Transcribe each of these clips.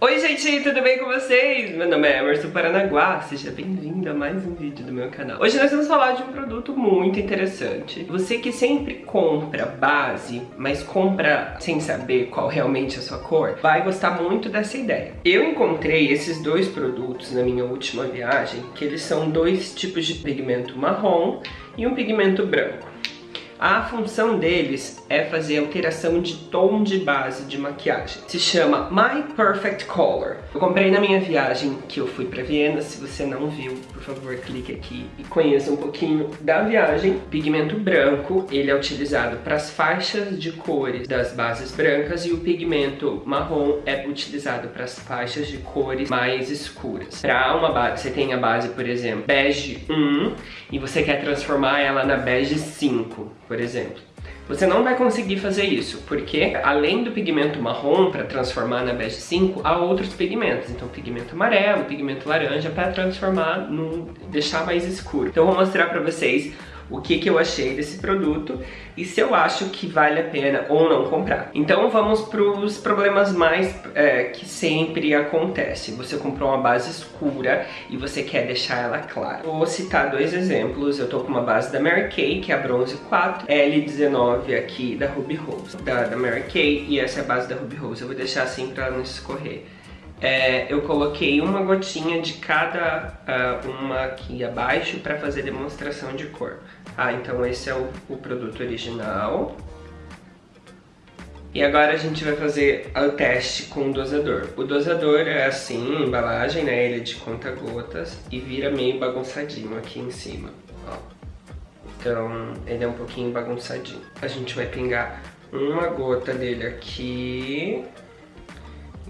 Oi gente, tudo bem com vocês? Meu nome é Emerson Paranaguá, seja bem-vindo a mais um vídeo do meu canal. Hoje nós vamos falar de um produto muito interessante. Você que sempre compra base, mas compra sem saber qual realmente é a sua cor, vai gostar muito dessa ideia. Eu encontrei esses dois produtos na minha última viagem, que eles são dois tipos de pigmento marrom e um pigmento branco. A função deles é fazer alteração de tom de base de maquiagem. Se chama My Perfect Color. Eu comprei na minha viagem que eu fui para Viena. Se você não viu, por favor, clique aqui e conheça um pouquinho da viagem. Pigmento branco, ele é utilizado para as faixas de cores das bases brancas e o pigmento marrom é utilizado para as faixas de cores mais escuras. Para uma base, você tem a base, por exemplo, bege 1 e você quer transformar ela na bege 5 por exemplo. Você não vai conseguir fazer isso, porque além do pigmento marrom para transformar na bege 5, há outros pigmentos. Então pigmento amarelo, pigmento laranja para transformar, no, deixar mais escuro. Então eu vou mostrar para vocês o que, que eu achei desse produto e se eu acho que vale a pena ou não comprar. Então vamos para os problemas mais é, que sempre acontece. Você comprou uma base escura e você quer deixar ela clara. Vou citar dois exemplos. Eu tô com uma base da Mary Kay, que é a Bronze 4, L19 aqui da Ruby Rose, da, da Mary Kay, e essa é a base da Ruby Rose. Eu vou deixar assim para não escorrer é, eu coloquei uma gotinha de cada uh, uma aqui abaixo para fazer demonstração de cor. Ah, então esse é o, o, produto original. E agora a gente vai fazer o teste com o dosador. O dosador é assim, embalagem, né? Ele é de conta-gotas e vira meio bagunçadinho aqui em cima, ó. Então, ele é um pouquinho bagunçadinho. A gente vai pingar uma gota dele aqui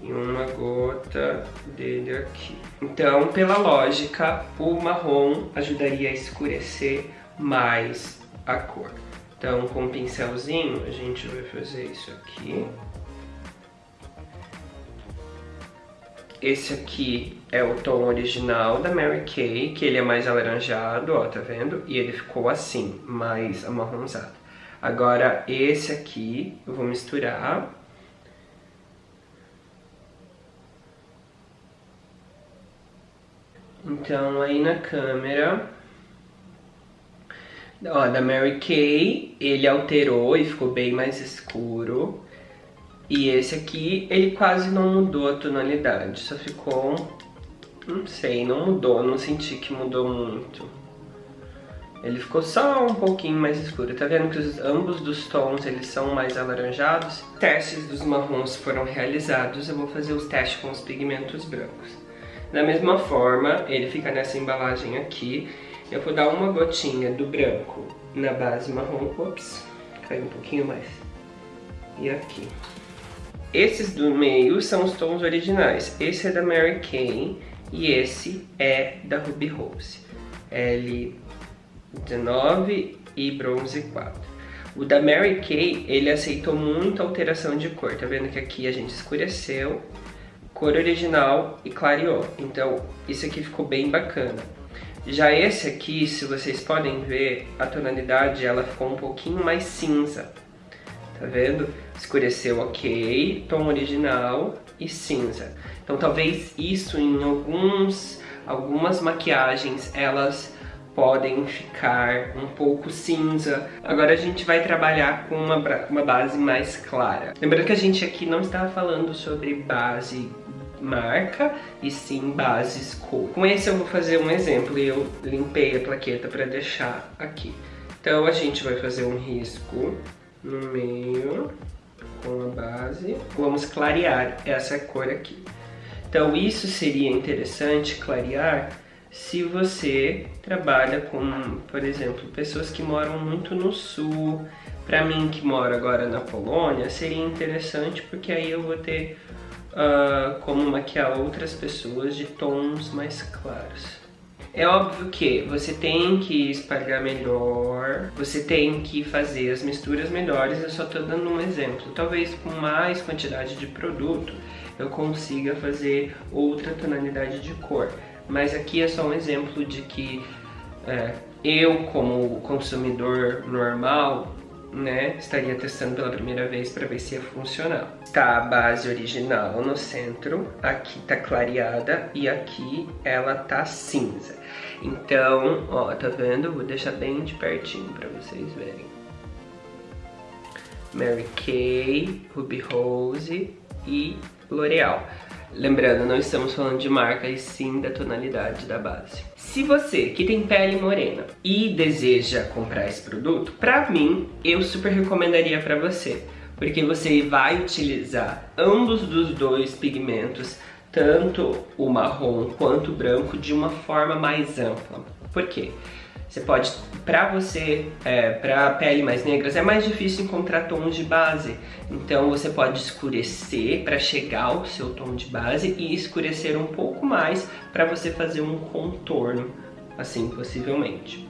e uma gota dele aqui. Então, pela lógica, o marrom ajudaria a escurecer mais a cor. Então, com um pincelzinho, a gente vai fazer isso aqui. Esse aqui é o tom original da Mary Kay, que ele é mais alaranjado, ó, tá vendo? E ele ficou assim, mais amarronzado. Agora, esse aqui, eu vou misturar Então, aí na câmera... Ó, da Mary Kay, ele alterou e ficou bem mais escuro. E esse aqui, ele quase não mudou a tonalidade, só ficou... Não sei, não mudou, não senti que mudou muito. Ele ficou só um pouquinho mais escuro. Tá vendo que os, ambos dos tons eles são mais alaranjados? Testes dos marrons foram realizados. Eu vou fazer os testes com os pigmentos brancos. Da mesma forma, ele fica nessa embalagem aqui. Eu vou dar uma gotinha do branco na base marrom. Ops, caiu um pouquinho mais. E aqui. Esses do meio são os tons originais. Esse é da Mary Kay e esse é da Ruby Rose. L19 e bronze 4. O da Mary Kay, ele aceitou muita alteração de cor. Tá vendo que aqui a gente escureceu cor original e clareou. Então, isso aqui ficou bem bacana. Já esse aqui, se vocês podem ver, a tonalidade ela ficou um pouquinho mais cinza. Tá vendo? Escureceu ok, tom original e cinza. Então talvez isso em alguns, algumas maquiagens elas podem ficar um pouco cinza. Agora a gente vai trabalhar com uma, uma base mais clara. Lembrando que a gente aqui não está falando sobre base marca e sim bases cor. Com esse eu vou fazer um exemplo e eu limpei a plaqueta para deixar aqui. Então a gente vai fazer um risco no meio com a base. Vamos clarear essa cor aqui. Então isso seria interessante clarear se você trabalha com, por exemplo, pessoas que moram muito no sul. Para mim que moro agora na Polônia, seria interessante porque aí eu vou ter uh, como maquiar outras pessoas de tons mais claros. É óbvio que você tem que espalhar melhor, você tem que fazer as misturas melhores, eu só estou dando um exemplo. Talvez com mais quantidade de produto eu consiga fazer outra tonalidade de cor. Mas aqui é só um exemplo de que é, eu, como consumidor normal, né, estaria testando pela primeira vez para ver se ia funcionar. Tá a base original no centro, aqui tá clareada e aqui ela tá cinza. Então, ó, tá vendo? Vou deixar bem de pertinho para vocês verem. Mary Kay, Ruby Rose e L'Oreal. Lembrando, não estamos falando de marca e sim da tonalidade da base. Se você que tem pele morena e deseja comprar esse produto, pra mim, eu super recomendaria pra você. Porque você vai utilizar ambos dos dois pigmentos, tanto o marrom quanto o branco, de uma forma mais ampla. Por quê? Você pode, para você, é, para pele mais negras, é mais difícil encontrar tons de base. Então você pode escurecer para chegar ao seu tom de base e escurecer um pouco mais para você fazer um contorno, assim, possivelmente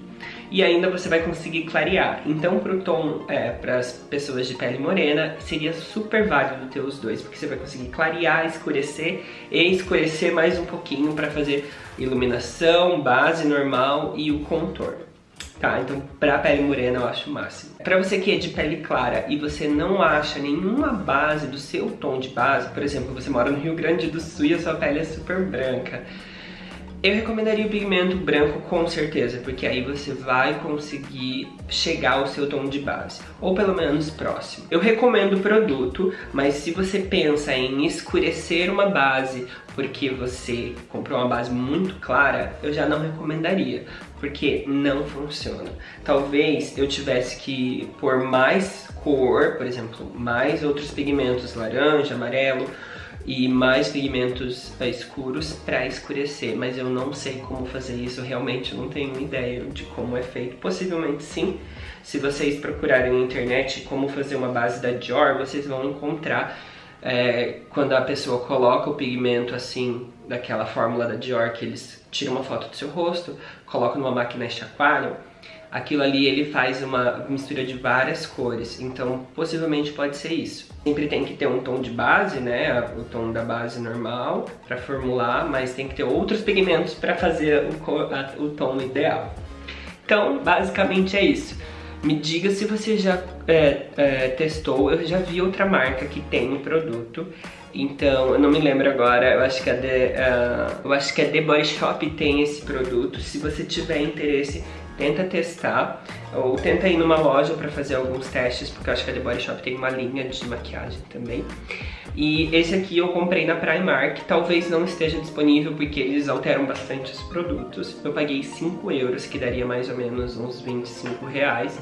e ainda você vai conseguir clarear. Então pro tom, é, para as pessoas de pele morena, seria super válido ter os dois, porque você vai conseguir clarear, escurecer e escurecer mais um pouquinho para fazer iluminação, base normal e o contorno. Tá, então pra pele morena eu acho o máximo. Pra você que é de pele clara e você não acha nenhuma base do seu tom de base, por exemplo, você mora no Rio Grande do Sul e a sua pele é super branca, eu recomendaria o pigmento branco com certeza, porque aí você vai conseguir chegar ao seu tom de base, ou pelo menos próximo. Eu recomendo o produto, mas se você pensa em escurecer uma base porque você comprou uma base muito clara, eu já não recomendaria, porque não funciona. Talvez eu tivesse que pôr mais cor, por exemplo, mais outros pigmentos, laranja, amarelo, e mais pigmentos escuros para escurecer, mas eu não sei como fazer isso, realmente não tenho ideia de como é feito. Possivelmente sim, se vocês procurarem na internet como fazer uma base da Dior, vocês vão encontrar é, quando a pessoa coloca o pigmento assim, daquela fórmula da Dior, que eles tiram uma foto do seu rosto, colocam numa máquina e chacoalham, aquilo ali ele faz uma mistura de várias cores, então possivelmente pode ser isso. Sempre tem que ter um tom de base, né, o tom da base normal para formular, mas tem que ter outros pigmentos para fazer o, o tom ideal. Então, basicamente é isso. Me diga se você já é, é, testou, eu já vi outra marca que tem o produto, então eu não me lembro agora, eu acho que a The, uh, eu acho que a The Body Shop tem esse produto, se você tiver interesse tenta testar ou tenta ir numa loja para fazer alguns testes, porque eu acho que a The Body Shop tem uma linha de maquiagem também. E esse aqui eu comprei na Primark, talvez não esteja disponível porque eles alteram bastante os produtos. Eu paguei 5 euros, que daria mais ou menos uns 25 reais.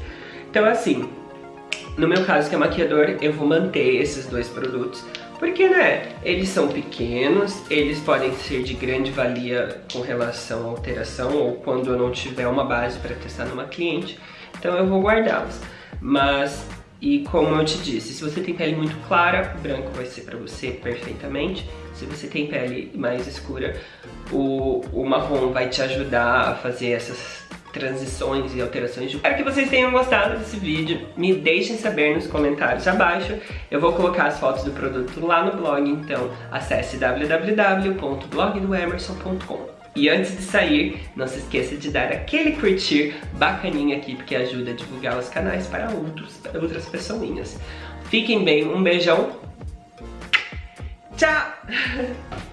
Então assim, no meu caso que é maquiador, eu vou manter esses dois produtos porque, né, eles são pequenos, eles podem ser de grande valia com relação à alteração ou quando eu não tiver uma base para testar numa cliente, então eu vou guardá-los. Mas, e como eu te disse, se você tem pele muito clara, o branco vai ser para você perfeitamente. Se você tem pele mais escura, o, o marrom vai te ajudar a fazer essas transições e alterações. Espero que vocês tenham gostado desse vídeo. Me deixem saber nos comentários abaixo. Eu vou colocar as fotos do produto lá no blog, então acesse www.blogdoemerson.com. E antes de sair, não se esqueça de dar aquele curtir bacaninha aqui, porque ajuda a divulgar os canais para outros, outras pessoinhas. Fiquem bem, um beijão. Tchau!